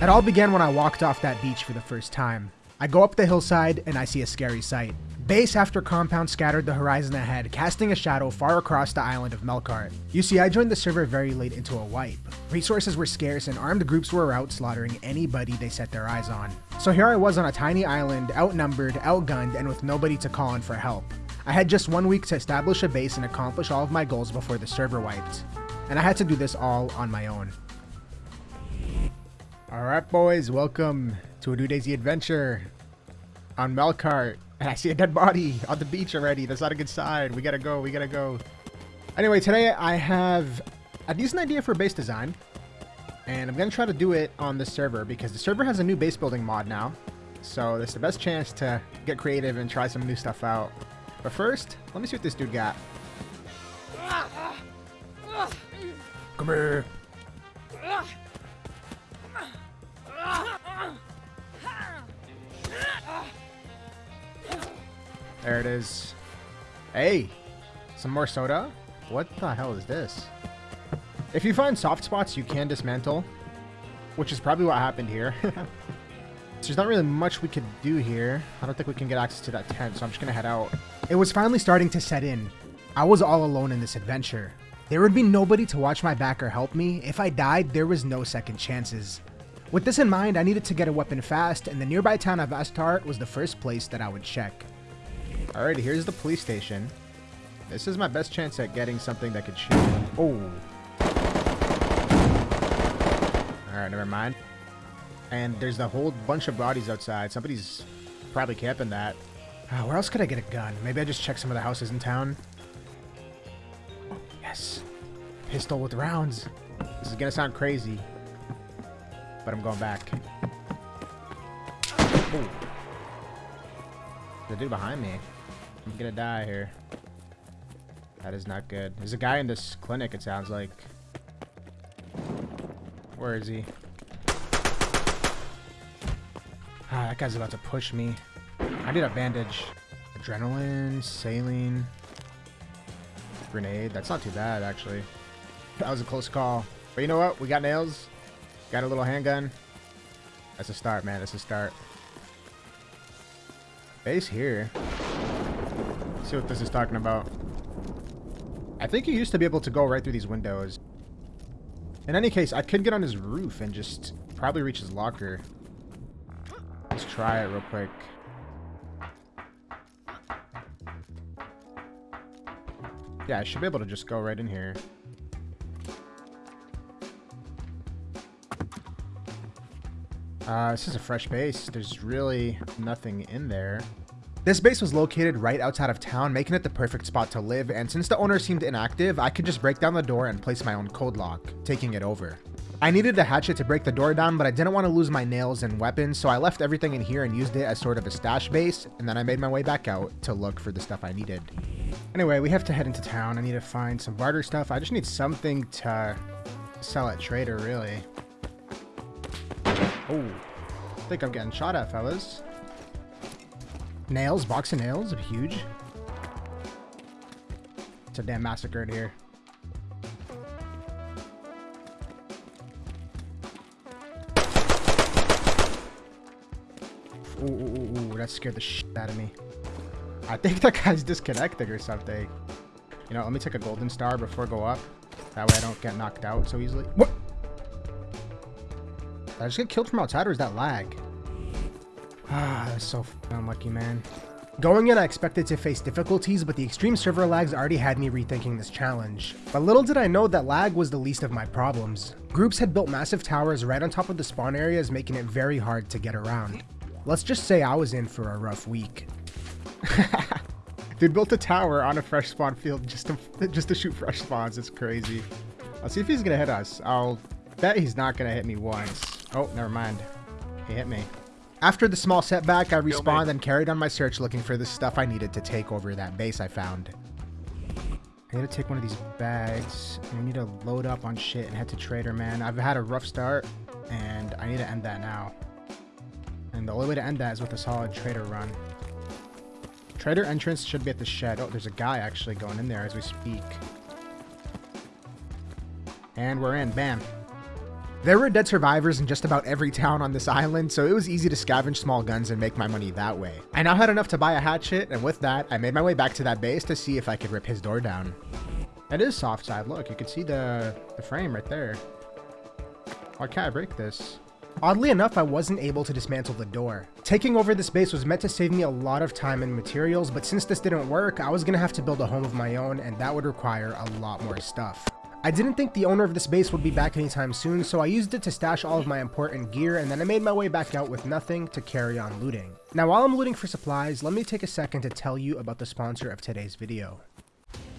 It all began when I walked off that beach for the first time. I go up the hillside and I see a scary sight. Base after compound scattered the horizon ahead, casting a shadow far across the island of Melkart. You see, I joined the server very late into a wipe. Resources were scarce and armed groups were out slaughtering anybody they set their eyes on. So here I was on a tiny island, outnumbered, outgunned, and with nobody to call in for help. I had just one week to establish a base and accomplish all of my goals before the server wiped. And I had to do this all on my own. Alright boys, welcome to a new DayZ adventure on Melkart. And I see a dead body on the beach already. That's not a good sign. We gotta go, we gotta go. Anyway, today I have a decent idea for base design. And I'm gonna try to do it on this server because the server has a new base building mod now. So this is the best chance to get creative and try some new stuff out. But first, let me see what this dude got. Come here. There it is. Hey, some more soda? What the hell is this? If you find soft spots, you can dismantle, which is probably what happened here. there's not really much we could do here. I don't think we can get access to that tent, so I'm just gonna head out. It was finally starting to set in. I was all alone in this adventure. There would be nobody to watch my back or help me. If I died, there was no second chances. With this in mind, I needed to get a weapon fast, and the nearby town of Astart was the first place that I would check. Alrighty, here's the police station. This is my best chance at getting something that could shoot. Oh. Alright, never mind. And there's a whole bunch of bodies outside. Somebody's probably camping that. Uh, where else could I get a gun? Maybe I just check some of the houses in town. Oh, yes. Pistol with rounds. This is gonna sound crazy. But I'm going back. Ooh. The dude behind me. I'm gonna die here. That is not good. There's a guy in this clinic, it sounds like. Where is he? Ah, that guy's about to push me. I need a bandage. Adrenaline, saline, grenade. That's not too bad, actually. That was a close call. But you know what? We got nails. Got a little handgun. That's a start, man. That's a start. Base here. See what this is talking about. I think you used to be able to go right through these windows. In any case, I could get on his roof and just probably reach his locker. Let's try it real quick. Yeah, I should be able to just go right in here. Uh, this is a fresh base. There's really nothing in there. This base was located right outside of town, making it the perfect spot to live, and since the owner seemed inactive, I could just break down the door and place my own code lock, taking it over. I needed a hatchet to break the door down, but I didn't want to lose my nails and weapons, so I left everything in here and used it as sort of a stash base, and then I made my way back out to look for the stuff I needed. Anyway, we have to head into town. I need to find some barter stuff. I just need something to sell at Trader, really. Oh, I think I'm getting shot at, fellas. Nails, box of nails, huge. It's a damn massacre in here. Ooh, ooh, ooh, that scared the shit out of me. I think that guy's disconnected or something. You know, let me take a golden star before I go up. That way I don't get knocked out so easily. What? Did I just get killed from outside or is that lag? Ah, so unlucky, man. Going in, I expected to face difficulties, but the extreme server lags already had me rethinking this challenge. But little did I know that lag was the least of my problems. Groups had built massive towers right on top of the spawn areas, making it very hard to get around. Let's just say I was in for a rough week. Dude built a tower on a fresh spawn field just to just to shoot fresh spawns. It's crazy. I'll see if he's gonna hit us. I'll bet he's not gonna hit me once. Oh, never mind. He hit me. After the small setback, I respawned and carried on my search looking for the stuff I needed to take over that base I found. I need to take one of these bags. I need to load up on shit and head to Trader, man. I've had a rough start, and I need to end that now. And the only way to end that is with a solid Trader run. Trader entrance should be at the shed. Oh, there's a guy actually going in there as we speak. And we're in. Bam. There were dead survivors in just about every town on this island, so it was easy to scavenge small guns and make my money that way. I now had enough to buy a hatchet, and with that, I made my way back to that base to see if I could rip his door down. It is soft side, look, you can see the, the frame right there. Why can't I break this? Oddly enough, I wasn't able to dismantle the door. Taking over this base was meant to save me a lot of time and materials, but since this didn't work, I was gonna have to build a home of my own, and that would require a lot more stuff. I didn't think the owner of this base would be back anytime soon, so I used it to stash all of my important gear, and then I made my way back out with nothing to carry on looting. Now while I'm looting for supplies, let me take a second to tell you about the sponsor of today's video.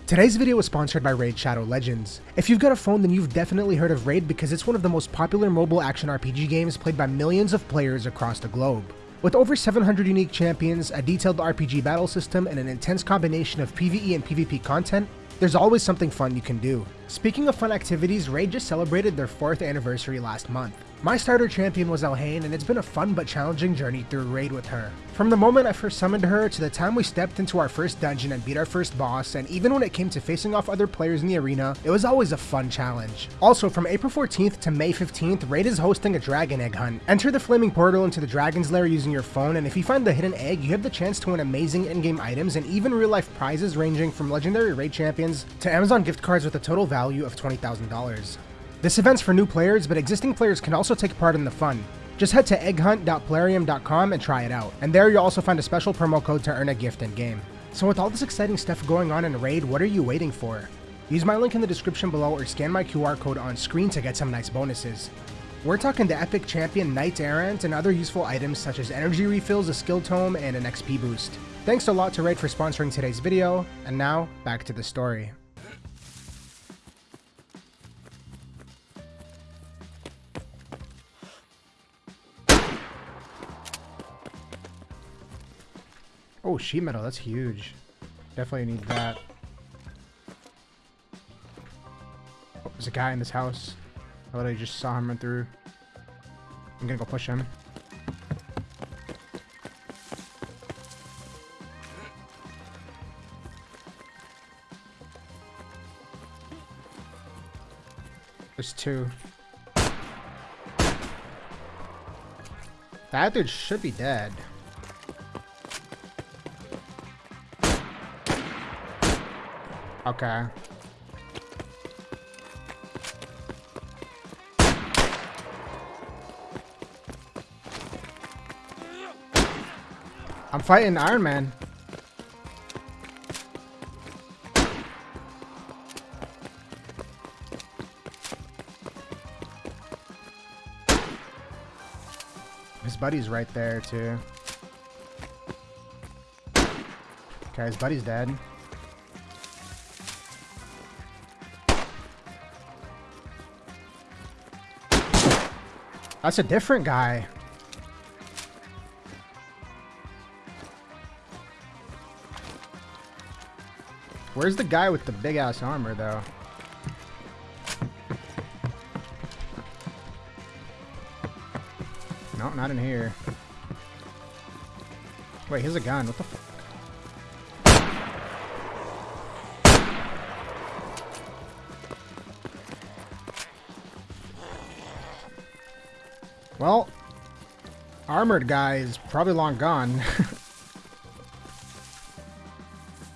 Today's video is sponsored by Raid Shadow Legends. If you've got a phone, then you've definitely heard of Raid because it's one of the most popular mobile action RPG games played by millions of players across the globe. With over 700 unique champions, a detailed RPG battle system, and an intense combination of PvE and PvP content, there's always something fun you can do. Speaking of fun activities, Raid just celebrated their 4th anniversary last month. My starter champion was Elhain, and it's been a fun but challenging journey through Raid with her. From the moment I first summoned her to the time we stepped into our first dungeon and beat our first boss, and even when it came to facing off other players in the arena, it was always a fun challenge. Also, from April 14th to May 15th, Raid is hosting a dragon egg hunt. Enter the flaming portal into the dragon's lair using your phone, and if you find the hidden egg, you have the chance to win amazing in-game items and even real-life prizes ranging from legendary Raid champions to Amazon gift cards with a total value of $20,000. This event's for new players, but existing players can also take part in the fun. Just head to egghunt.plarium.com and try it out, and there you'll also find a special promo code to earn a gift in-game. So with all this exciting stuff going on in Raid, what are you waiting for? Use my link in the description below or scan my QR code on screen to get some nice bonuses. We're talking the epic champion Knight Errant and other useful items such as energy refills, a skill tome, and an XP boost. Thanks a lot to Raid for sponsoring today's video, and now, back to the story. Oh, sheet metal, that's huge. Definitely need that. Oh, there's a guy in this house. I literally just saw him run through. I'm gonna go push him. There's two. That dude should be dead. Okay. I'm fighting Iron Man. His buddy's right there, too. Okay, his buddy's dead. That's a different guy. Where's the guy with the big ass armor though? No, not in here. Wait, here's a gun. What the Well, armored guy is probably long gone.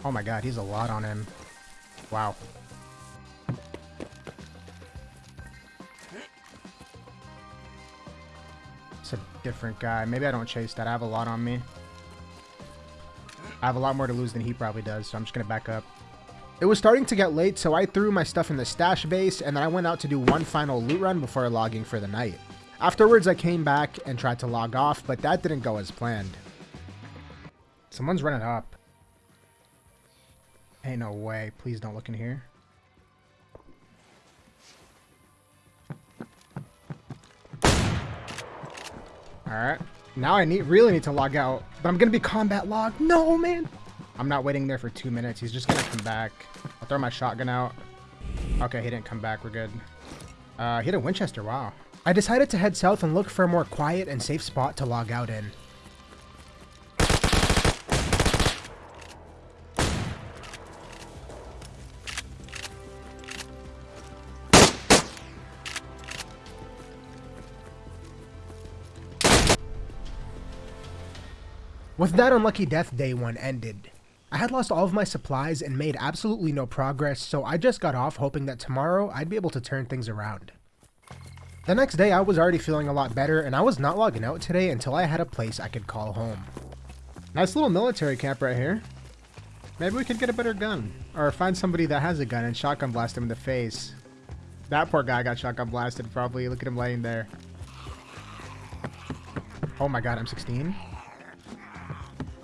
oh my god, he's a lot on him. Wow. It's a different guy. Maybe I don't chase that. I have a lot on me. I have a lot more to lose than he probably does, so I'm just going to back up. It was starting to get late, so I threw my stuff in the stash base, and then I went out to do one final loot run before logging for the night. Afterwards, I came back and tried to log off, but that didn't go as planned. Someone's running up. Ain't no way. Please don't look in here. Alright. Now I need really need to log out. But I'm to be combat log. No, man. I'm not waiting there for two minutes. He's just to come back. I'll throw my shotgun out. Okay, he didn't come back. We're good. Uh, he had a Winchester. Wow. I decided to head south and look for a more quiet and safe spot to log out in. With that unlucky death day one ended, I had lost all of my supplies and made absolutely no progress, so I just got off hoping that tomorrow I'd be able to turn things around. The next day I was already feeling a lot better and I was not logging out today until I had a place I could call home. Nice little military camp right here. Maybe we could get a better gun. Or find somebody that has a gun and shotgun blast him in the face. That poor guy got shotgun blasted probably. Look at him laying there. Oh my god, I'm 16?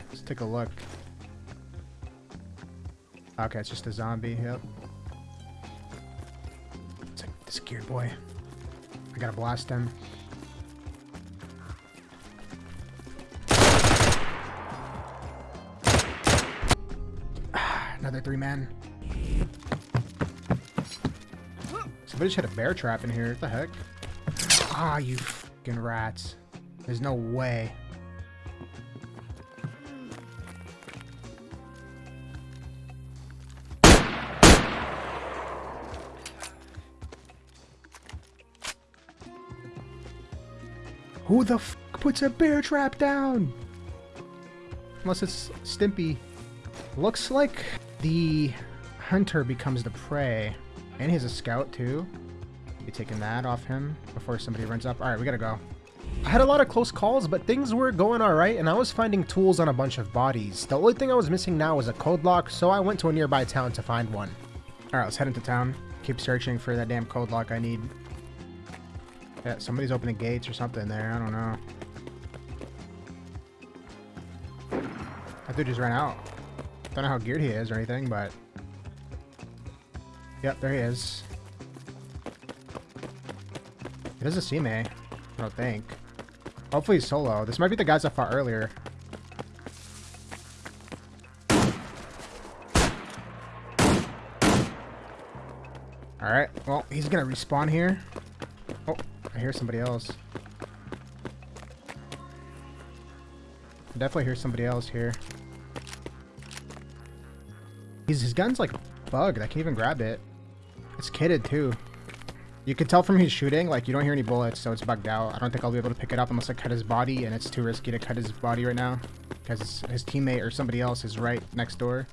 Let's take a look. Okay, it's just a zombie, yep. It's like this gear boy. Gotta blast him. Another three man. Somebody just had a bear trap in here. What the heck? Ah, you fucking rats. There's no way. Who the f puts a bear trap down? Unless it's Stimpy. Looks like the hunter becomes the prey. And he's a scout too. Be taking that off him before somebody runs up. Alright, we gotta go. I had a lot of close calls, but things were going alright, and I was finding tools on a bunch of bodies. The only thing I was missing now was a code lock, so I went to a nearby town to find one. Alright, let's head into town. Keep searching for that damn code lock I need. Yeah, somebody's opening gates or something there. I don't know. That dude just ran out. Don't know how geared he is or anything, but... Yep, there he is. He doesn't see me. I don't think. Hopefully he's solo. This might be the guys I fought earlier. Alright, well, he's gonna respawn here. Hear somebody else. I definitely hear somebody else here. He's, his gun's like bugged. I can't even grab it. It's kitted too. You can tell from his shooting, like, you don't hear any bullets, so it's bugged out. I don't think I'll be able to pick it up unless I cut his body, and it's too risky to cut his body right now. Because his teammate or somebody else is right next door.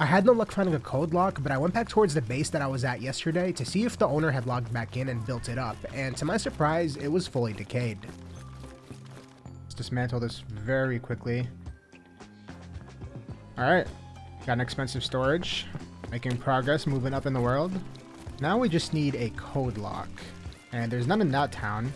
I had no luck finding a code lock, but I went back towards the base that I was at yesterday to see if the owner had logged back in and built it up, and to my surprise, it was fully decayed. Let's dismantle this very quickly. Alright, got an expensive storage. Making progress, moving up in the world. Now we just need a code lock. And there's none in that town.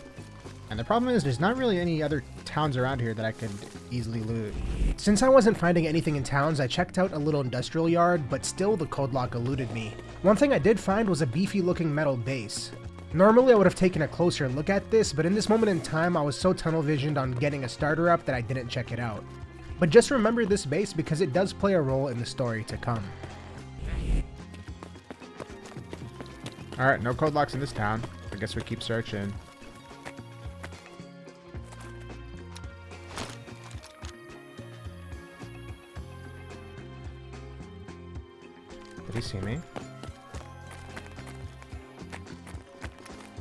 And the problem is there's not really any other towns around here that I could easily loot. Since I wasn't finding anything in towns, I checked out a little industrial yard, but still the code lock eluded me. One thing I did find was a beefy looking metal base. Normally I would have taken a closer look at this, but in this moment in time I was so tunnel visioned on getting a starter up that I didn't check it out. But just remember this base because it does play a role in the story to come. Alright, no code locks in this town. I guess we keep searching. See me?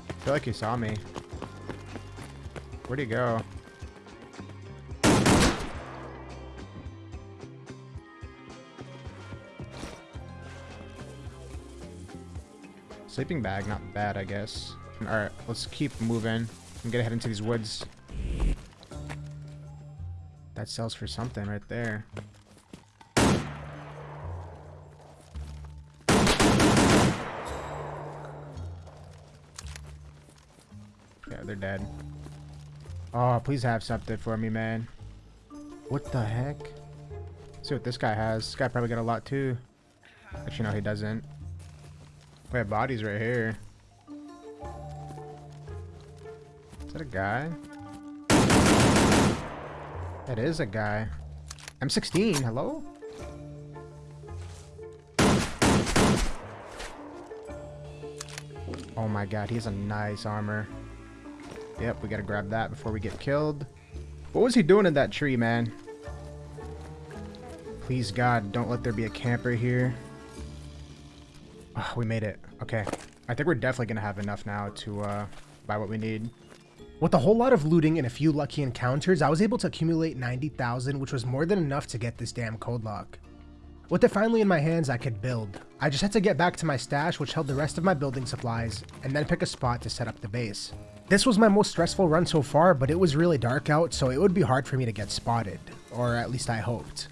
I feel like he saw me. Where'd he go? Sleeping bag, not bad, I guess. Alright, let's keep moving. and get gonna into these woods. That sells for something right there. They're dead. Oh, please have something for me, man. What the heck? Let's see what this guy has. This guy probably got a lot too. Actually, no, he doesn't. We have bodies right here. Is that a guy? That is a guy. M16, hello? Oh my god, he has a nice armor. Yep, we gotta grab that before we get killed. What was he doing in that tree, man? Please, God, don't let there be a camper here. Oh, we made it. Okay. I think we're definitely to have enough now to uh, buy what we need. With a whole lot of looting and a few lucky encounters, I was able to accumulate 90,000, which was more than enough to get this damn code lock. With it finally in my hands, I could build. I just had to get back to my stash, which held the rest of my building supplies, and then pick a spot to set up the base. This was my most stressful run so far, but it was really dark out, so it would be hard for me to get spotted. Or at least I hoped.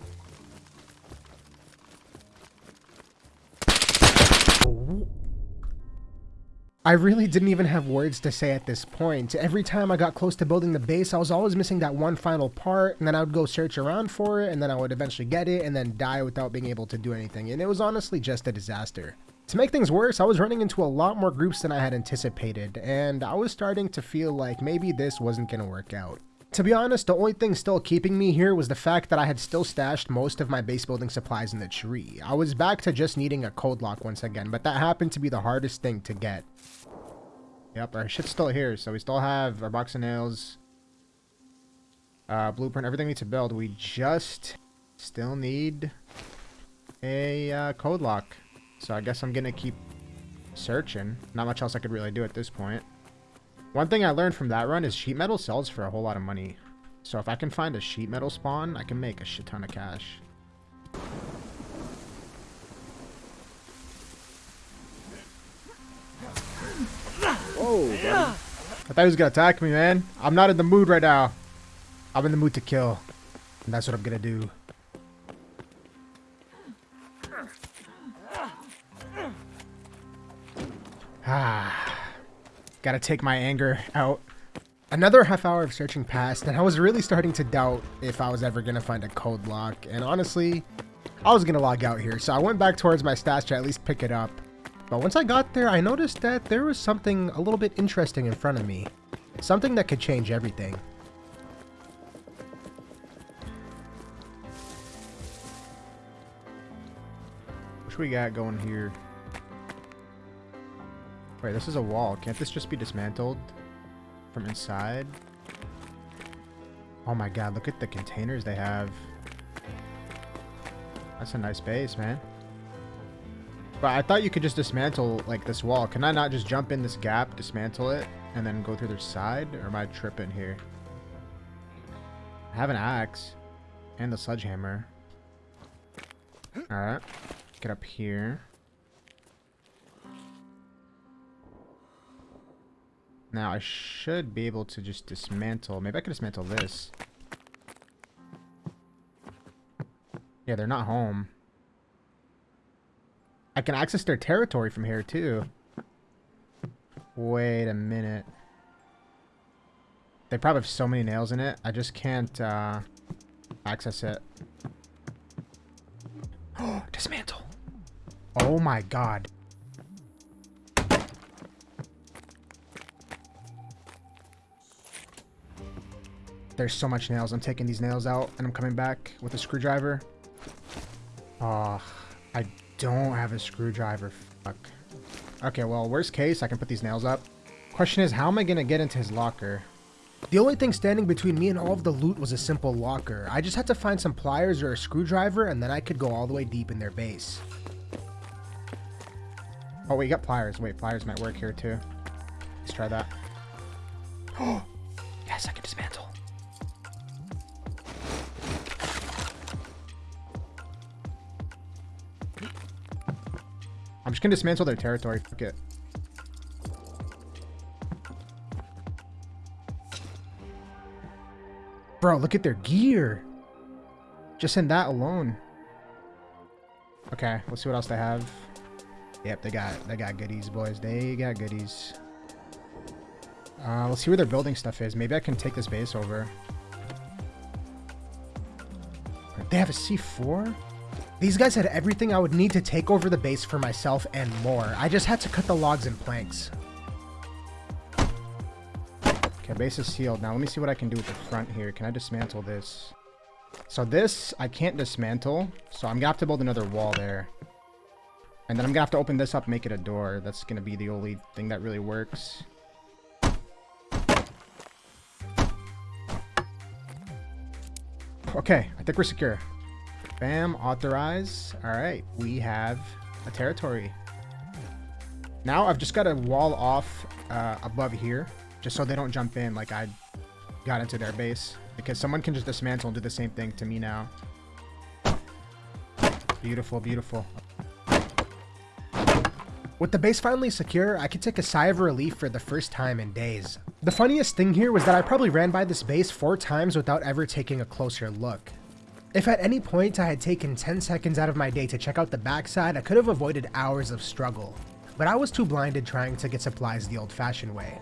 I really didn't even have words to say at this point. Every time I got close to building the base, I was always missing that one final part, and then I would go search around for it, and then I would eventually get it, and then die without being able to do anything, and it was honestly just a disaster. To make things worse, I was running into a lot more groups than I had anticipated, and I was starting to feel like maybe this wasn't to work out. To be honest, the only thing still keeping me here was the fact that I had still stashed most of my base building supplies in the tree. I was back to just needing a code lock once again, but that happened to be the hardest thing to get. Yep, our shit's still here, so we still have our box of nails, uh, blueprint, everything we need to build. We just still need a uh, code lock. So I guess I'm gonna keep searching. Not much else I could really do at this point. One thing I learned from that run is sheet metal sells for a whole lot of money. So if I can find a sheet metal spawn, I can make a shit ton of cash. Whoa, buddy. I thought he was gonna attack me, man. I'm not in the mood right now. I'm in the mood to kill. And that's what I'm gonna do. Gotta take my anger out. Another half hour of searching passed, and I was really starting to doubt if I was ever gonna find a code lock. And honestly, I was gonna log out here, so I went back towards my stash to at least pick it up. But once I got there, I noticed that there was something a little bit interesting in front of me. Something that could change everything. What we got going here? Wait, this is a wall. Can't this just be dismantled from inside? Oh my god, look at the containers they have. That's a nice base, man. But I thought you could just dismantle, like, this wall. Can I not just jump in this gap, dismantle it, and then go through the side? Or am I tripping here? I have an axe. And the sledgehammer. Alright. Get up here. Now, I should be able to just dismantle... Maybe I could dismantle this. Yeah, they're not home. I can access their territory from here, too. Wait a minute. They probably have so many nails in it. I just can't uh, access it. Oh, dismantle. Oh my god. There's so much nails. I'm taking these nails out and I'm coming back with a screwdriver. Oh, I don't have a screwdriver. Fuck. Okay, well, worst case, I can put these nails up. Question is, how am I going to get into his locker? The only thing standing between me and all of the loot was a simple locker. I just had to find some pliers or a screwdriver and then I could go all the way deep in their base. Oh, we got pliers. Wait, pliers might work here too. Let's try that. Oh, just gonna dismantle their territory. Fuck it. Bro, look at their gear. Just in that alone. Okay, let's see what else they have. Yep, they got they got goodies, boys. They got goodies. Uh, let's see where their building stuff is. Maybe I can take this base over. They have a C4? These guys had everything I would need to take over the base for myself and more. I just had to cut the logs and planks. Okay, base is sealed. Now let me see what I can do with the front here. Can I dismantle this? So this, I can't dismantle. So I'm going to have to build another wall there. And then I'm going to have to open this up make it a door. That's going to be the only thing that really works. Okay, I think we're secure. Bam, authorize. All right, we have a territory. Now I've just got to wall off uh, above here. just so they don't jump in like I got into their base. Because someone can just dismantle and do the same thing to me now. Beautiful, beautiful. With the base finally secure, I could take a sigh of relief for the first time in days. The funniest thing here was that I probably ran by this base four times without ever taking a closer look. If at any point I had taken 10 seconds out of my day to check out the backside, I could have avoided hours of struggle. But I was too blinded trying to get supplies the old-fashioned way.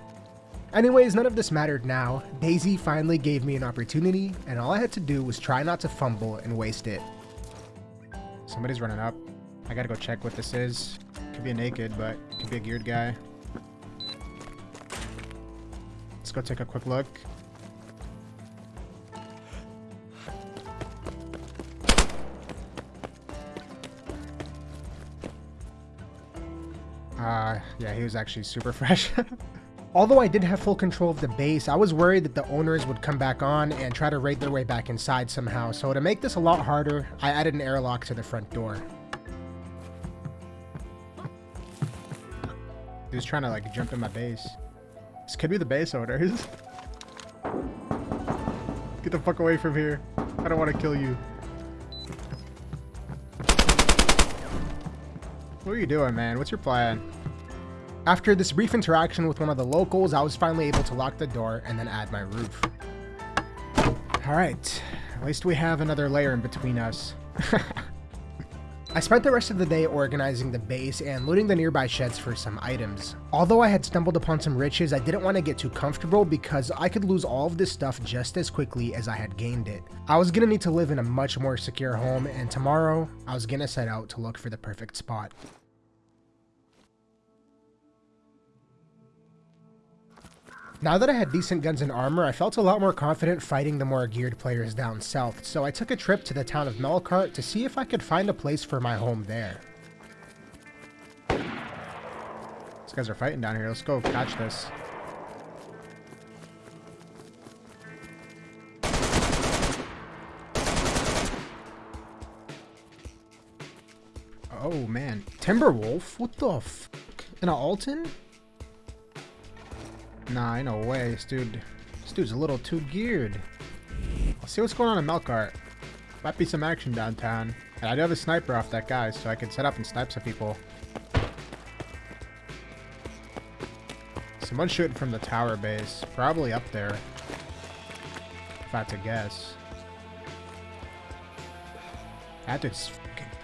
Anyways, none of this mattered now. DayZ finally gave me an opportunity, and all I had to do was try not to fumble and waste it. Somebody's running up. I gotta go check what this is. Could be a naked, but could be a geared guy. Let's go take a quick look. Uh, yeah, he was actually super fresh. Although I did have full control of the base, I was worried that the owners would come back on and try to raid their way back inside somehow, so to make this a lot harder, I added an airlock to the front door. He was trying to like jump in my base. This could be the base owners. Get the fuck away from here. I don't want to kill you. What are you doing, man? What's your plan? After this brief interaction with one of the locals, I was finally able to lock the door and then add my roof. Alright, at least we have another layer in between us. I spent the rest of the day organizing the base and looting the nearby sheds for some items. Although I had stumbled upon some riches, I didn't want to get too comfortable because I could lose all of this stuff just as quickly as I had gained it. I was gonna need to live in a much more secure home and tomorrow, I was gonna set out to look for the perfect spot. Now that I had decent guns and armor, I felt a lot more confident fighting the more geared players down south, so I took a trip to the town of Melkart to see if I could find a place for my home there. These guys are fighting down here. Let's go catch this. Oh man, Timberwolf? What the f? In a Altyn? Nah, no way. This dude, this dude's a little too geared. Let's see what's going on in Melkart. Might be some action downtown. And I do have a sniper off that guy, so I can set up and snipe some people. Someone's shooting from the tower base. Probably up there. If I had to guess. That dude's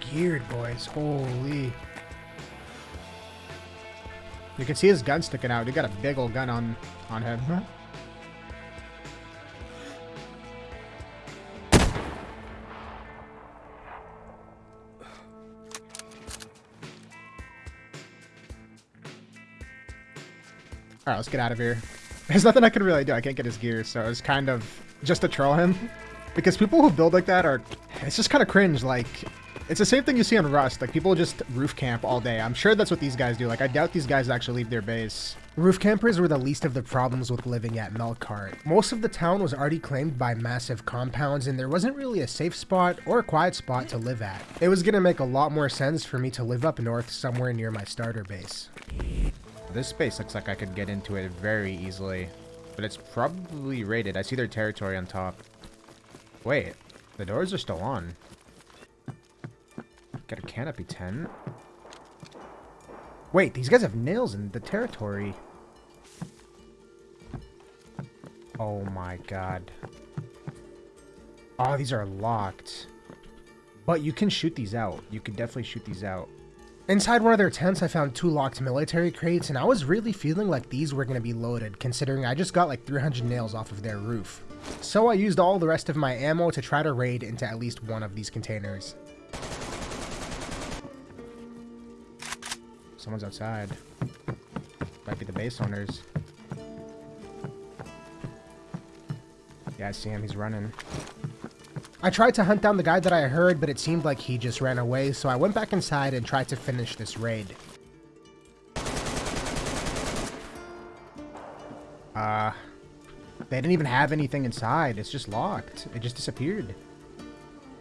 geared, boys. Holy. You can see his gun sticking out. He got a big old gun on, on him. Alright, let's get out of here. There's nothing I can really do. I can't get his gear, so it's kind of just to troll him. Because people who build like that are... It's just kind of cringe. Like, it's the same thing you see on Rust. Like, people just roof camp all day. I'm sure that's what these guys do. Like, I doubt these guys actually leave their base. Roof campers were the least of the problems with living at Melkart. Most of the town was already claimed by massive compounds, and there wasn't really a safe spot or a quiet spot to live at. It was gonna make a lot more sense for me to live up north somewhere near my starter base. This space looks like I could get into it very easily, but it's probably raided. I see their territory on top. Wait, the doors are still on. Got a canopy tent. Wait, these guys have nails in the territory. Oh my god. Oh, these are locked. But you can shoot these out. You can definitely shoot these out. Inside one of their tents, I found two locked military crates, and I was really feeling like these were going to be loaded, considering I just got like 300 nails off of their roof. So I used all the rest of my ammo to try to raid into at least one of these containers. Someone's outside. Might be the base owners. Yeah, I see him. He's running. I tried to hunt down the guy that I heard, but it seemed like he just ran away, so I went back inside and tried to finish this raid. Uh, they didn't even have anything inside. It's just locked. It just disappeared.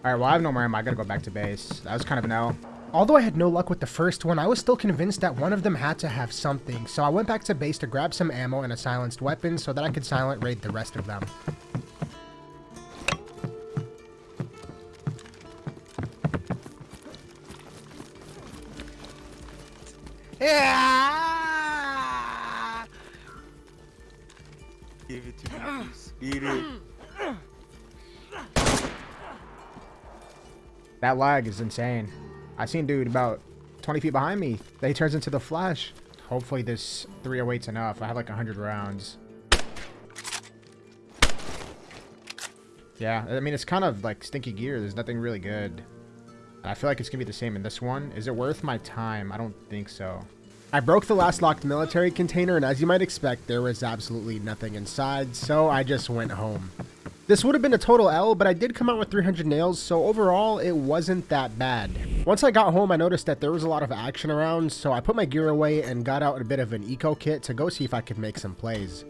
Alright, well, I have no more ammo. I gotta go back to base. That was kind of an L. Although I had no luck with the first one, I was still convinced that one of them had to have something, so I went back to base to grab some ammo and a silenced weapon so that I could silent raid the rest of them. Yeah! Give it to me, it. That lag is insane. I seen dude about 20 feet behind me. Then he turns into the Flash. Hopefully this 308's enough. I have like 100 rounds. Yeah, I mean, it's kind of like stinky gear. There's nothing really good. I feel like it's going to be the same in this one. Is it worth my time? I don't think so. I broke the last locked military container, and as you might expect, there was absolutely nothing inside, so I just went home. This would have been a total L, but I did come out with 300 nails, so overall, it wasn't that bad. Once I got home, I noticed that there was a lot of action around, so I put my gear away and got out a bit of an eco kit to go see if I could make some plays.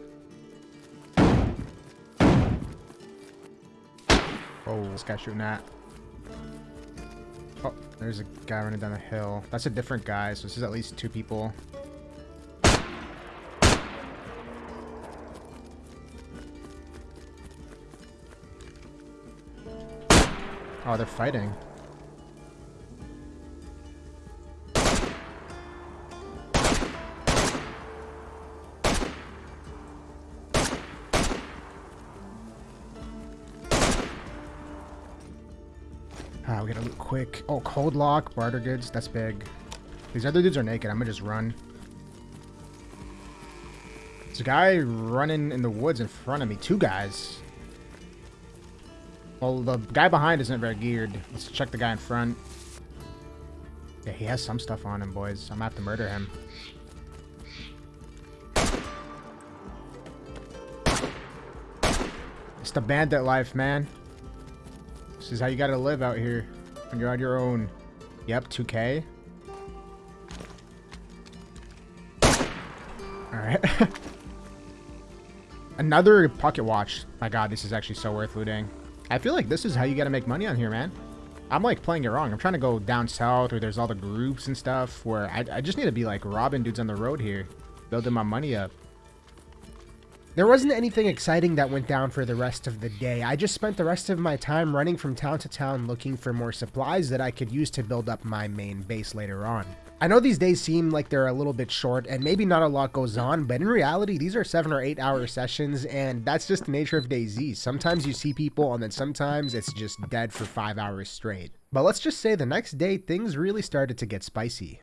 Oh, this guy's shooting at. Oh, there's a guy running down the hill. That's a different guy, so this is at least two people. Oh, they're fighting. Ah, we gotta loot quick. Oh, code lock, barter goods. That's big. These other dudes are naked. I'm gonna just run. There's a guy running in the woods in front of me. Two guys. Well, the guy behind isn't very geared. Let's check the guy in front. Yeah, he has some stuff on him, boys. I'm gonna have to murder him. It's the bandit life, man. This is how you gotta live out here when you're on your own. Yep, 2k. Alright. Another pocket watch. My god, this is actually so worth looting. I feel like this is how you gotta make money on here, man. I'm like playing it wrong. I'm trying to go down south where there's all the groups and stuff where I, I just need to be like robbing dudes on the road here. Building my money up. There wasn't anything exciting that went down for the rest of the day. I just spent the rest of my time running from town to town looking for more supplies that I could use to build up my main base later on. I know these days seem like they're a little bit short and maybe not a lot goes on, but in reality, these are seven or eight hour sessions and that's just the nature of DayZ. Sometimes you see people and then sometimes it's just dead for five hours straight. But let's just say the next day, things really started to get spicy.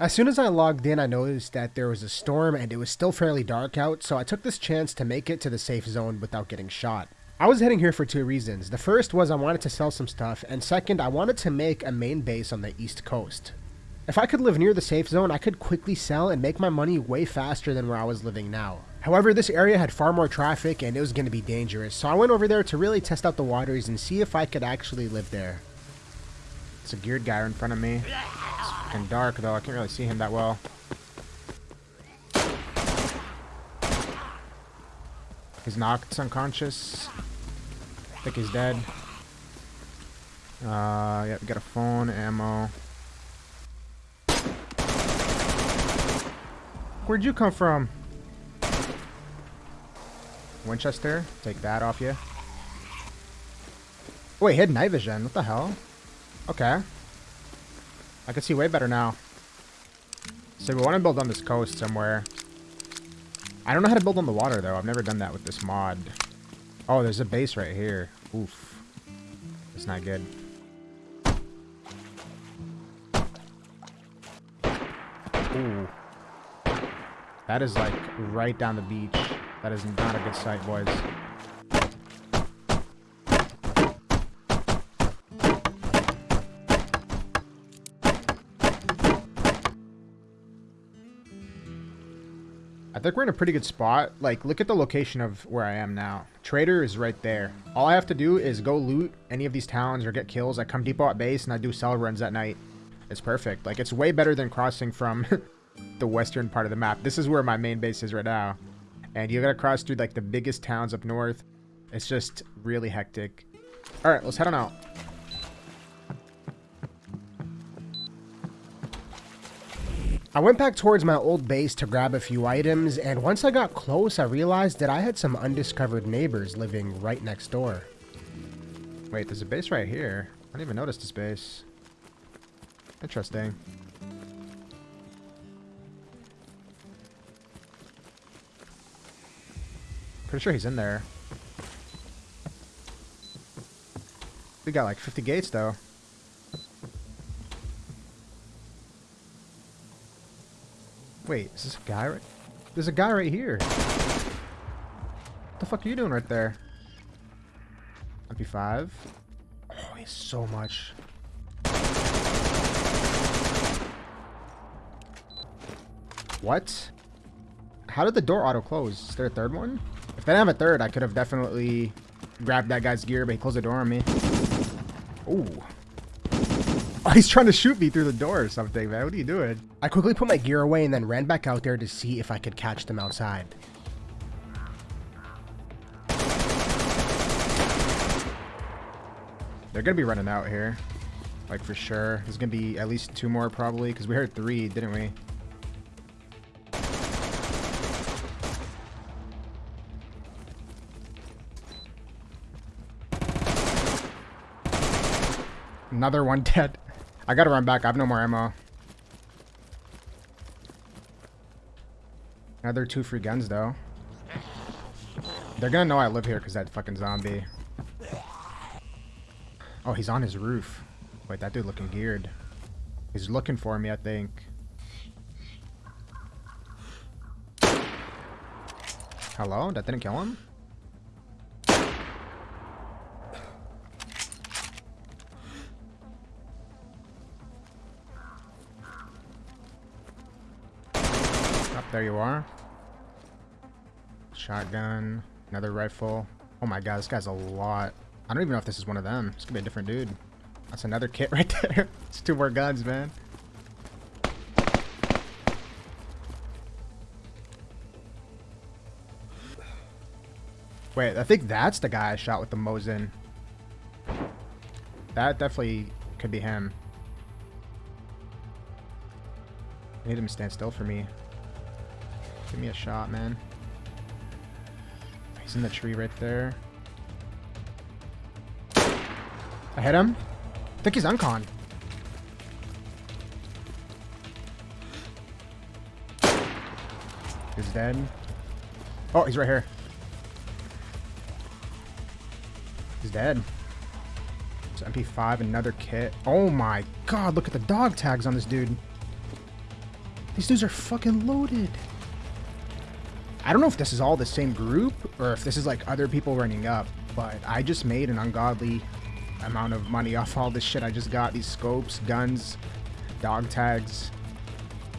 As soon as I logged in, I noticed that there was a storm and it was still fairly dark out, so I took this chance to make it to the safe zone without getting shot. I was heading here for two reasons. The first was I wanted to sell some stuff, and second, I wanted to make a main base on the east coast. If I could live near the safe zone, I could quickly sell and make my money way faster than where I was living now. However, this area had far more traffic and it was going to be dangerous, so I went over there to really test out the waters and see if I could actually live there. It's a geared guy in front of me. Fucking dark though, I can't really see him that well. He's knocked unconscious. I think he's dead. Uh, yeah, we got a phone, ammo. Where'd you come from? Winchester, take that off you. Wait, hidden night vision. What the hell? Okay. I can see way better now. So we want to build on this coast somewhere. I don't know how to build on the water, though. I've never done that with this mod. Oh, there's a base right here. Oof. It's not good. Ooh. That is, like, right down the beach. That is not a good sight, boys. I think we're in a pretty good spot. Like, look at the location of where I am now. Trader is right there. All I have to do is go loot any of these towns or get kills. I come depot at base and I do sell runs at night. It's perfect. Like, it's way better than crossing from the western part of the map. This is where my main base is right now. And you gotta cross through, like, the biggest towns up north. It's just really hectic. Alright, let's head on out. I went back towards my old base to grab a few items, and once I got close, I realized that I had some undiscovered neighbors living right next door. Wait, there's a base right here. I didn't even notice this base. Interesting. Pretty sure he's in there. We got like 50 gates though. Wait, is this a guy right? There's a guy right here. What the fuck are you doing right there? MP5. Oh, he's so much. What? How did the door auto close? Is there a third one? If they didn't have a third, I could have definitely grabbed that guy's gear, but he closed the door on me. Ooh. Oh, he's trying to shoot me through the door or something, man. What are you doing? I quickly put my gear away and then ran back out there to see if I could catch them outside. They're gonna be running out here. Like, for sure. There's gonna be at least two more, probably, because we heard three, didn't we? Another one dead. I gotta run back. I have no more ammo. Another two free guns, though. They're gonna know I live here because that fucking zombie. Oh, he's on his roof. Wait, that dude looking geared. He's looking for me, I think. Hello? That didn't kill him? There you are. Shotgun. Another rifle. Oh my god, this guy's a lot. I don't even know if this is one of them. This could be a different dude. That's another kit right there. it's two more guns, man. Wait, I think that's the guy I shot with the Mosin. That definitely could be him. I need him to stand still for me. Give me a shot, man. He's in the tree right there. I hit him. I think he's uncon. He's dead. Oh, he's right here. He's dead. It's MP5, another kit. Oh my god, look at the dog tags on this dude. These dudes are fucking loaded. I don't know if this is all the same group or if this is like other people running up, but I just made an ungodly amount of money off all this shit I just got. These scopes, guns, dog tags.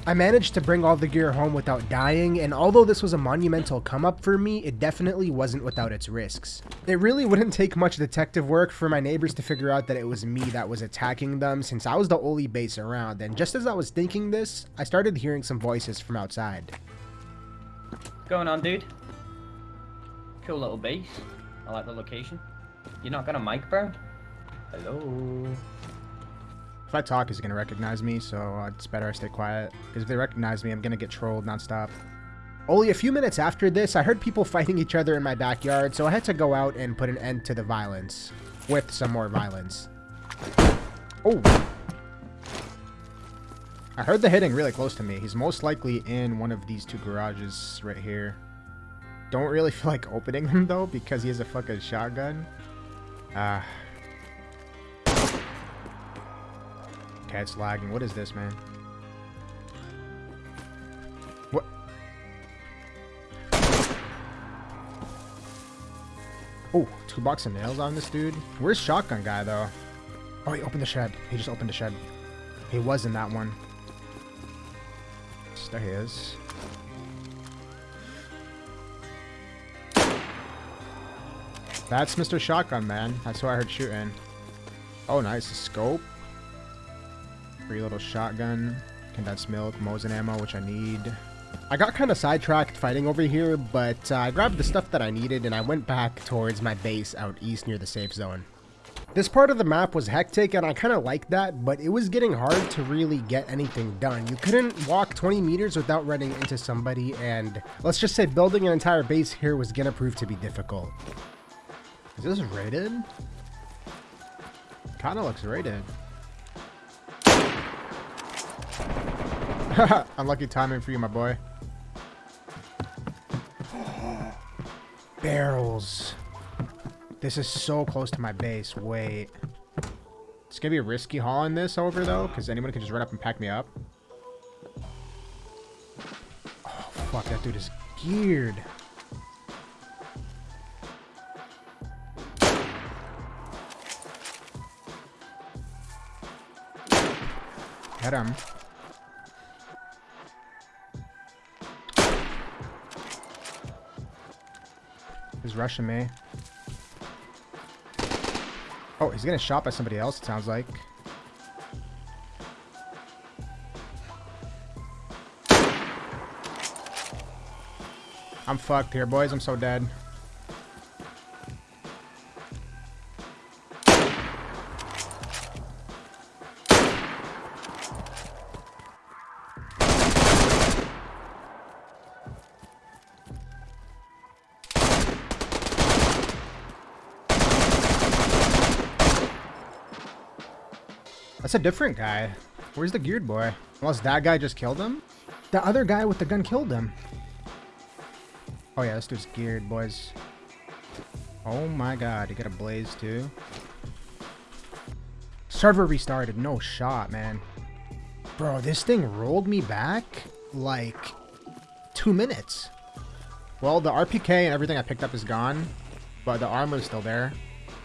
I managed to bring all the gear home without dying, and although this was a monumental come up for me, it definitely wasn't without its risks. It really wouldn't take much detective work for my neighbors to figure out that it was me that was attacking them since I was the only base around, and just as I was thinking this, I started hearing some voices from outside. Going on, dude? Cool little base. I like the location. You're not gonna mic, bro? Hello. If I talk, he's gonna recognize me, so it's better I stay quiet. Because if they recognize me, I'm gonna get trolled nonstop. Only a few minutes after this, I heard people fighting each other in my backyard, so I had to go out and put an end to the violence. With some more violence. Oh! I heard the hitting really close to me. He's most likely in one of these two garages right here. Don't really feel like opening them though, because he has a fucking shotgun. Ah. it's lagging. What is this, man? What? Oh, two bucks of nails on this dude. Where's shotgun guy though? Oh, he opened the shed. He just opened the shed. He was in that one. There he is. That's Mr. Shotgun Man. That's who I heard shooting. Oh, nice. A scope. Free little shotgun. Condensed milk, Mosin ammo, which I need. I got kind of sidetracked fighting over here, but uh, I grabbed the stuff that I needed and I went back towards my base out east near the safe zone. This part of the map was hectic and I kind of liked that, but it was getting hard to really get anything done. You couldn't walk 20 meters without running into somebody and let's just say building an entire base here was gonna prove to be difficult. Is this rated? Kinda looks rated. Unlucky timing for you, my boy. Barrels. This is so close to my base. Wait. It's gonna be a risky haul in this over though, because anyone can just run up and pack me up. Oh fuck, that dude is geared. Hit him. He's rushing me. Oh, he's getting shot by somebody else, it sounds like. I'm fucked here, boys. I'm so dead. Different guy. Where's the geared boy? Unless that guy just killed him? The other guy with the gun killed him. Oh yeah, this dude's geared, boys. Oh my god, he got a blaze too. Server restarted, no shot, man. Bro, this thing rolled me back like two minutes. Well, the RPK and everything I picked up is gone, but the armor is still there.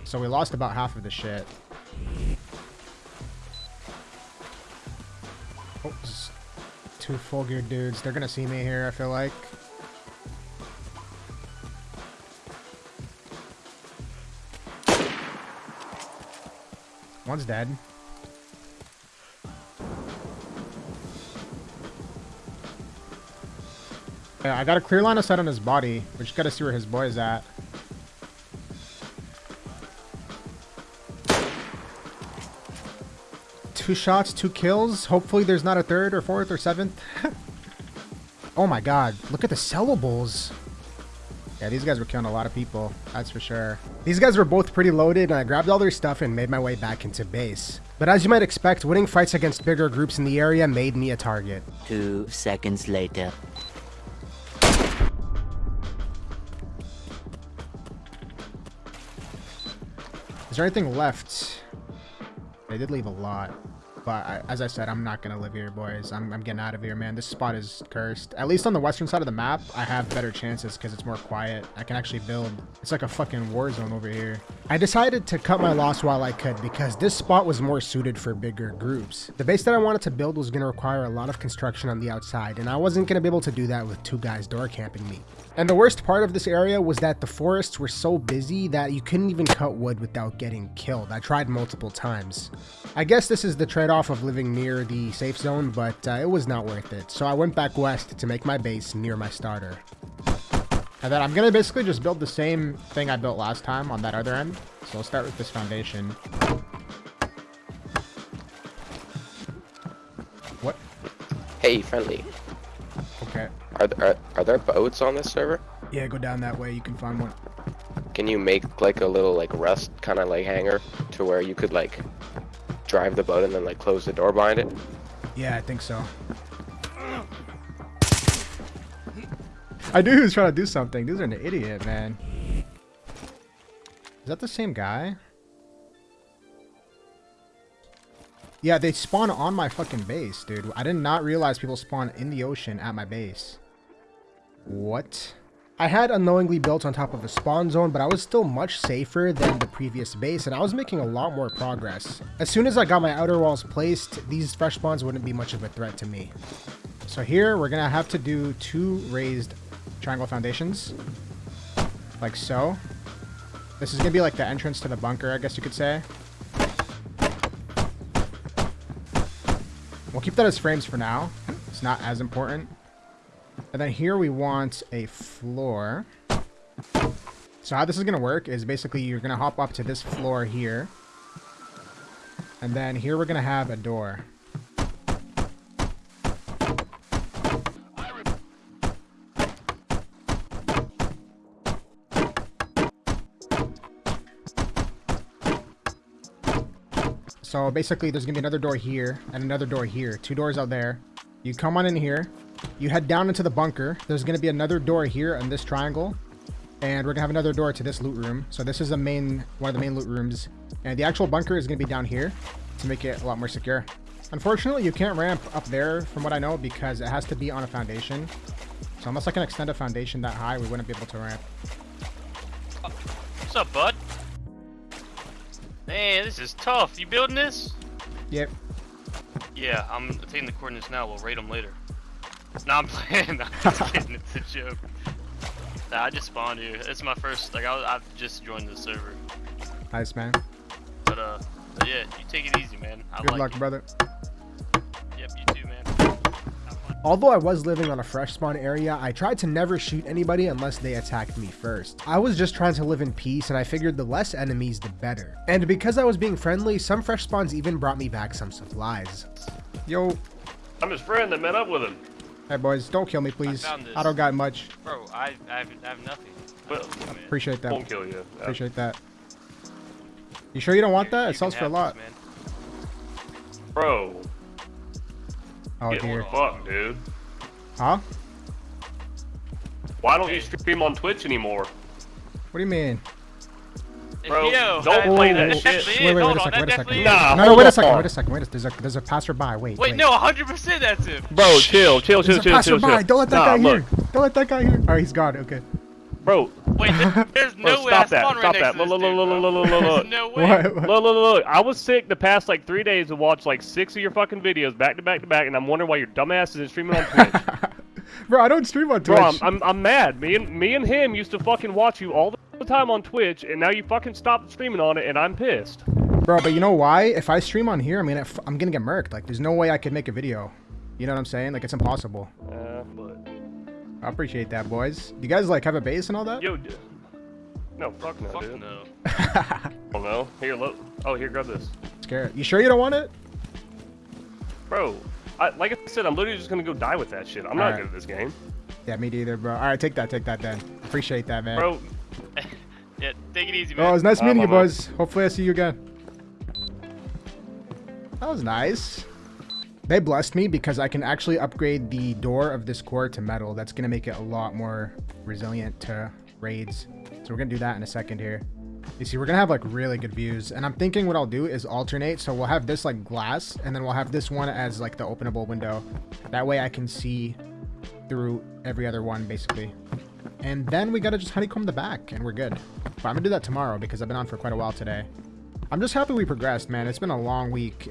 So we lost about half of the shit. Two full gear dudes. They're gonna see me here, I feel like. One's dead. Yeah, I got a clear line of sight on his body. We just gotta see where his boy is at. Two shots, two kills. Hopefully there's not a third or fourth or seventh. oh my god, look at the sellables. Yeah, these guys were killing a lot of people, that's for sure. These guys were both pretty loaded, and I grabbed all their stuff and made my way back into base. But as you might expect, winning fights against bigger groups in the area made me a target. Two seconds later. Is there anything left? They did leave a lot. But I, as I said, I'm not to live here, boys. I'm, I'm getting out of here, man. This spot is cursed. At least on the western side of the map, I have better chances because it's more quiet. I can actually build. It's like a fucking war zone over here. I decided to cut my loss while I could because this spot was more suited for bigger groups. The base that I wanted to build was to require a lot of construction on the outside, and I wasn't to be able to do that with two guys door camping me. And the worst part of this area was that the forests were so busy that you couldn't even cut wood without getting killed. I tried multiple times. I guess this is the trade-off of living near the safe zone, but uh, it was not worth it. So I went back west to make my base near my starter. And then I'm going to basically just build the same thing I built last time on that other end. So I'll start with this foundation. What? Hey, friendly. Are there, are, are there boats on this server? Yeah, go down that way. You can find one. Can you make like a little like rust kind of like hangar to where you could like drive the boat and then like close the door behind it? Yeah, I think so. I knew he was trying to do something. Dude's an idiot, man. Is that the same guy? Yeah, they spawn on my fucking base, dude. I did not realize people spawn in the ocean at my base. What? I had unknowingly built on top of a spawn zone, but I was still much safer than the previous base, and I was making a lot more progress. As soon as I got my outer walls placed, these fresh spawns wouldn't be much of a threat to me. So here, we're gonna have to do two raised triangle foundations. Like so. This is gonna be like the entrance to the bunker, I guess you could say. We'll keep that as frames for now. It's not as important. And then here we want a floor. So how this is going to work is basically you're going to hop up to this floor here. And then here we're gonna have a door. So basically there's gonna be another door here and another door here. Two doors out there. You come on in here. You head down into the bunker. There's gonna be another door here in this triangle. And we're gonna have another door to this loot room. So this is the main one of the main loot rooms. And the actual bunker is gonna be down here to make it a lot more secure. Unfortunately, you can't ramp up there from what I know because it has to be on a foundation. So unless I can extend a foundation that high, we wouldn't be able to ramp. What's up, bud? Man, this is tough. You building this? Yep. Yeah, I'm taking the coordinates now. We'll rate them later. Nah, I'm playing. I'm just kidding. It's a joke. Nah, I just spawned here. It's my first. Like, I, I've just joined the server. Nice, man. But uh, but yeah, you take it easy, man. I Good like luck, it. brother. Yep, you too, man. Although I was living on a fresh spawn area, I tried to never shoot anybody unless they attacked me first. I was just trying to live in peace and I figured the less enemies the better. And because I was being friendly, some fresh spawns even brought me back some supplies. Yo, I'm his friend that met up with him. Hey boys, don't kill me, please. this. I don't got much. Bro, I, I, have, I have nothing. Well, I Appreciate that. won't kill you. Uh, Appreciate that. You sure you don't want that? It sells for a lot. this, man. Bro, Oh get dear. fucked, dude. Huh? Why don't you stream on Twitch anymore? What do you mean? Bro, Yo, don't play that that's shit. definitely Wait, it. wait, Hold wait a second, wait a second. Nah. No, no, wait a second, wait a second, wait a second. There's a there's a passerby. Wait, Wait, wait. no, 100% that's him. Bro, chill, chill, There's chill, a chill, chill, passerby. chill. Don't let that Nah, guy look, here. Don't let that guy here. Oh, he's gone. Okay. Bro, Wait, there, there's bro, no way I stop that, spawned right stop that. to Look, look, look, look, look, look, look. There's no way. What? Look, look, look, look. I was sick the past like three days and watched like six of your fucking videos back to back to back, and I'm wondering why your dumbass isn't streaming on Twitch. Bro, I don't stream on Twitch. Bro, I'm, I'm, I'm mad. Me and me and him used to fucking watch you all the time on Twitch, and now you fucking stopped streaming on it, and I'm pissed. Bro, but you know why? If I stream on here, I mean, gonna f- I'm gonna get murked. Like, there's no way I could make a video. You know what I'm saying? Like, it's impossible. Uh, but I appreciate that, boys. You guys like have a base and all that? yo, d- no, fuck no, Fuck dude. no. Oh no, here, look. Oh, here, grab this, Scared. You sure you don't want it? bro. I, like I said, I'm literally just gonna go die with that shit. I'm not Alright. good at this game, Yeah, me neither, bro. All right, take that, take that then. Appreciate that, man. bro. Yeah, take it easy, man. Oh, it was nice Uh, meeting you, boys. Hopefully, I see you again. That was nice. They blessed me because I can actually upgrade the door of this core to metal. That's going to make it a lot more resilient to raids. So we're going to do that in a second here. You see, we're going to have like really good views. And I'm thinking what I'll do is alternate. So we'll have this like glass and then we'll have this one as like the openable window. That way I can see through every other one basically. And then we got to just honeycomb the back and we're good. But I'm going to do that tomorrow because I've been on for quite a while today. I'm just happy we progressed, man. It's been a long week.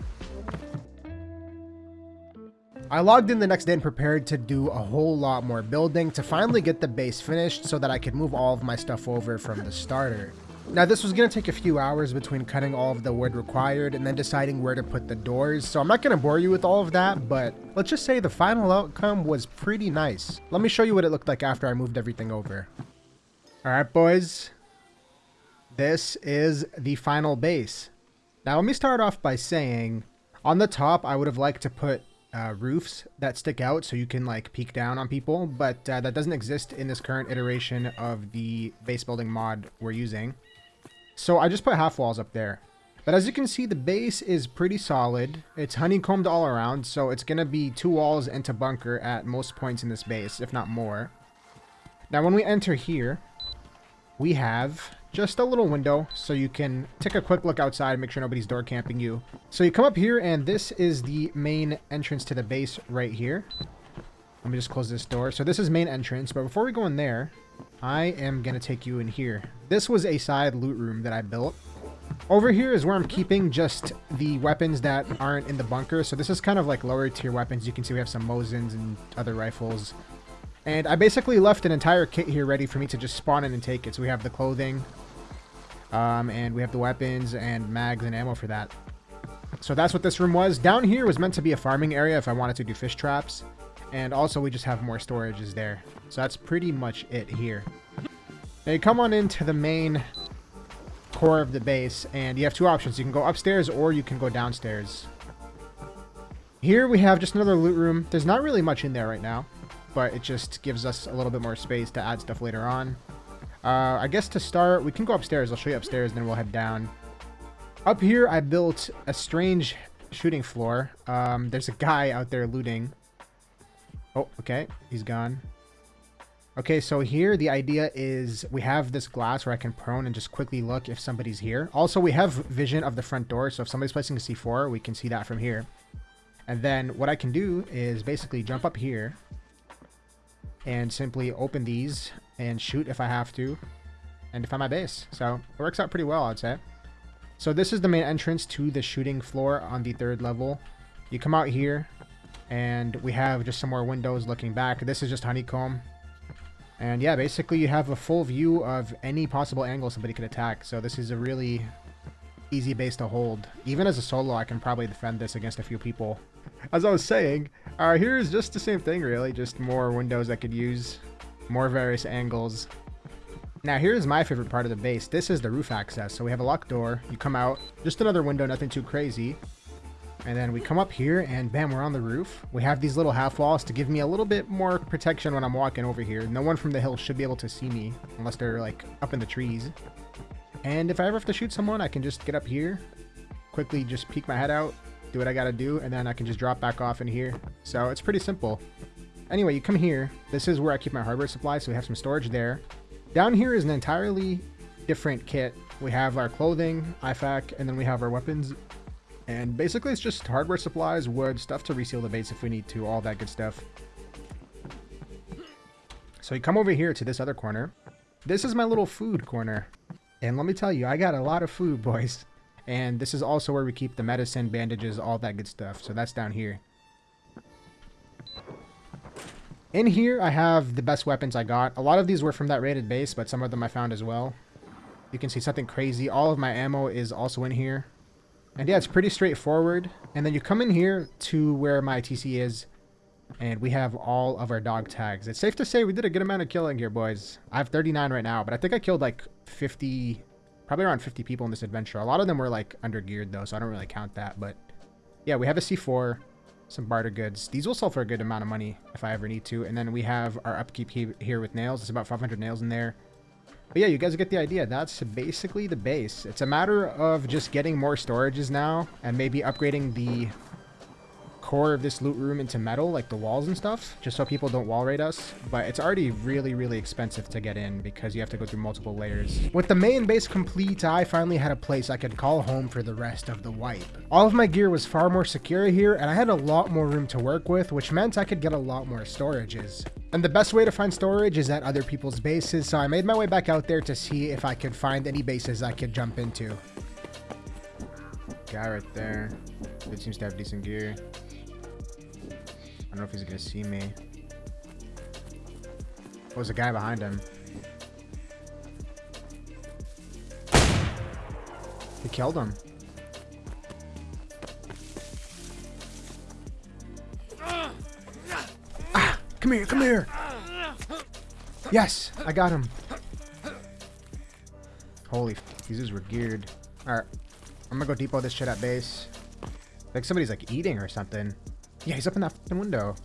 I logged in the next day and prepared to do a whole lot more building to finally get the base finished so that I could move all of my stuff over from the starter. Now this was going to take a few hours between cutting all of the wood required and then deciding where to put the doors, so I'm not going to bore you with all of that, but let's just say the final outcome was pretty nice. Let me show you what it looked like after I moved everything over. Alright boys, this is the final base. Now let me start off by saying, on the top I would have liked to put uh, roofs that stick out so you can like peek down on people, but uh, that doesn't exist in this current iteration of the base building mod we're using. So I just put half walls up there. But as you can see, the base is pretty solid. It's honeycombed all around, so it's going to be two walls into bunker at most points in this base, if not more. Now when we enter here, we have just a little window so you can take a quick look outside make sure nobody's door camping you so you come up here and this is the main entrance to the base right here let me just close this door so this is main entrance but before we go in there i am gonna take you in here this was a side loot room that i built over here is where i'm keeping just the weapons that aren't in the bunker so this is kind of like lower tier weapons you can see we have some mosins and other rifles and I basically left an entire kit here ready for me to just spawn in and take it. So we have the clothing, um, and we have the weapons and mags and ammo for that. So that's what this room was. Down here was meant to be a farming area if I wanted to do fish traps. And also we just have more storages there. So that's pretty much it here. Now you come on into the main core of the base, and you have two options. You can go upstairs or you can go downstairs. Here we have just another loot room. There's not really much in there right now, but it just gives us a little bit more space to add stuff later on. Uh, I guess to start, we can go upstairs. I'll show you upstairs, and then we'll head down. Up here, I built a strange shooting floor. Um, there's a guy out there looting. Oh, okay. He's gone. Okay, so here the idea is we have this glass where I can prone and just quickly look if somebody's here. Also, we have vision of the front door, so if somebody's placing a C4, we can see that from here. And then what I can do is basically jump up here and simply open these and shoot if I have to and defend my base. So it works out pretty well, I'd say. So this is the main entrance to the shooting floor on the third level. You come out here and we have just some more windows looking back. This is just honeycomb. And yeah, basically you have a full view of any possible angle somebody could attack. So this is a really easy base to hold. Even as a solo, I can probably defend this against a few people. As I was saying, uh, here's just the same thing really, just more windows I could use, more various angles. Now here's my favorite part of the base. This is the roof access. So we have a locked door, you come out, just another window, nothing too crazy. And then we come up here and bam, we're on the roof. We have these little half walls to give me a little bit more protection when I'm walking over here. No one from the hill should be able to see me unless they're like up in the trees. And if I ever have to shoot someone, I can just get up here, quickly just peek my head out, do what I gotta do, and then I can just drop back off in here. So it's pretty simple. Anyway, you come here. This is where I keep my hardware supply, so we have some storage there. Down here is an entirely different kit. We have our clothing, IFAK, and then we have our weapons and basically it's just hardware supplies, wood, stuff to reseal the base if we need to, all that good stuff. So you come over here to this other corner. This is my little food corner. And let me tell you, I got a lot of food, boys. And this is also where we keep the medicine, bandages, all that good stuff. So that's down here. In here, I have the best weapons I got. A lot of these were from that rated base, but some of them I found as well. You can see something crazy. All of my ammo is also in here. And yeah, it's pretty straightforward. And then you come in here to where my TC is, and we have all of our dog tags. It's safe to say we did a good amount of killing here, boys. I have 39 right now, but I think I killed like 50, probably around 50 people in this adventure. A lot of them were like under geared though, so I don't really count that. But yeah, we have a C4, some barter goods. These will sell for a good amount of money if I ever need to. And then we have our upkeep here with nails. It's about 500 nails in there. But yeah, you guys get the idea. That's basically the base. It's a matter of just getting more storages now and maybe upgrading the core of this loot room into metal, like the walls and stuff, just so people don't wall raid us. But it's already really, really expensive to get in because you have to go through multiple layers. With the main base complete, I finally had a place I could call home for the rest of the wipe. All of my gear was far more secure here, and I had a lot more room to work with, which meant I could get a lot more storages. And the best way to find storage is at other people's bases, so I made my way back out there to see if I could find any bases I could jump into. Guy right there. It seems to have decent gear. I don't know if he's gonna see me. Oh, there's a guy behind him. He killed him. Ah, come here, come here. Yes, I got him. Holy, these dudes were geared. Alright, I'm gonna go depot this shit at base. Like somebody's like eating or something. Yeah, he's up in that fucking window.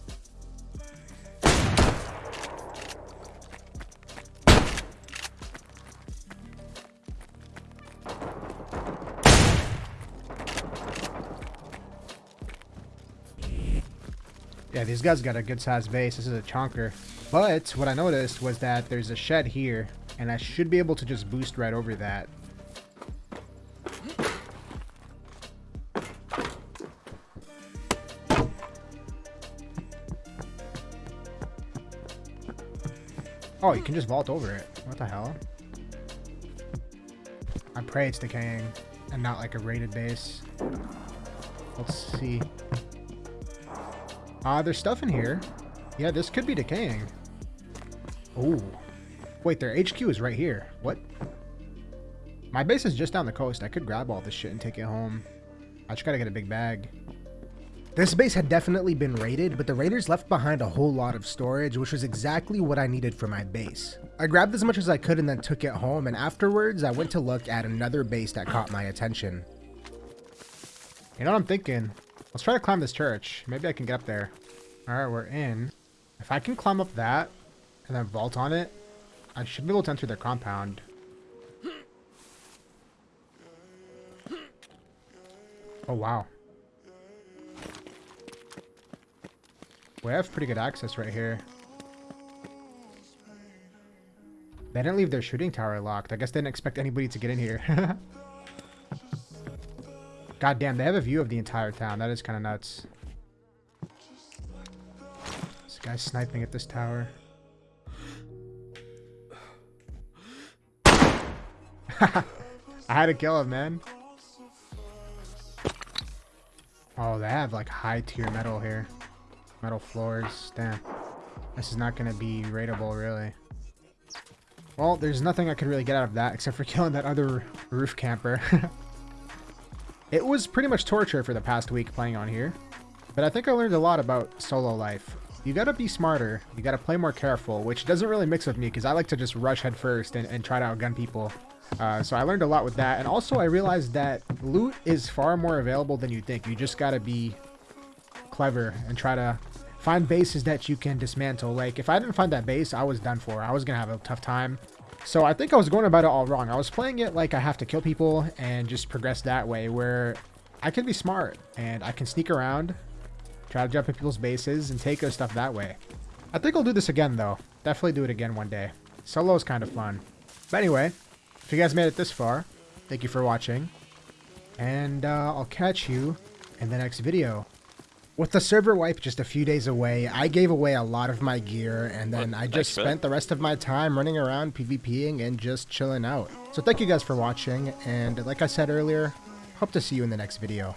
Yeah, these guys got a good sized base. This is a chonker. But what I noticed was that there's a shed here, and I should be able to just boost right over that. Oh, you can just vault over it. What the hell? I pray it's decaying and not like a rated base. Let's see. Uh, there's stuff in here. Yeah, this could be decaying. Oh. Wait, their HQ is right here. What? My base is just down the coast. I could grab all this shit and take it home. I just gotta get a big bag. This base had definitely been raided, but the raiders left behind a whole lot of storage, which was exactly what I needed for my base. I grabbed as much as I could and then took it home, and afterwards I went to look at another base that caught my attention. You know what I'm thinking? Let's try to climb this church. Maybe I can get up there. Alright, we're in. If I can climb up that and then vault on it, I should be able to enter their compound. Oh, wow. We have pretty good access right here. They didn't leave their shooting tower locked. I guess they didn't expect anybody to get in here. God damn, they have a view of the entire town. That is kind of nuts. This guy's sniping at this tower. I had to kill him, man. Oh, they have like high tier metal here. Metal floors. Damn. This is not going to be raidable, really. Well, there's nothing I could really get out of that except for killing that other roof camper. it was pretty much torture for the past week playing on here. But I think I learned a lot about solo life. You gotta be smarter, you gotta play more careful, which doesn't really mix with me because I like to just rush headfirst and, and try to outgun people. Uh, so I learned a lot with that. And also I realized that loot is far more available than you think. You just gotta be clever and try to find bases that you can dismantle. Like, if I didn't find that base, I was done for. I was going to have a tough time. So I think I was going about it all wrong. I was playing it like I have to kill people and just progress that way, where I can be smart and I can sneak around, try to jump in people's bases, and take their stuff that way. I think I'll do this again, though. Definitely do it again one day. Solo is kind of fun. But anyway, if you guys made it this far, thank you for watching. And uh, I'll catch you in the next video. With the server wipe just a few days away, I gave away a lot of my gear, and then I just spent the rest of my time running around PvPing and just chilling out. So thank you guys for watching, and like I said earlier, hope to see you in the next video.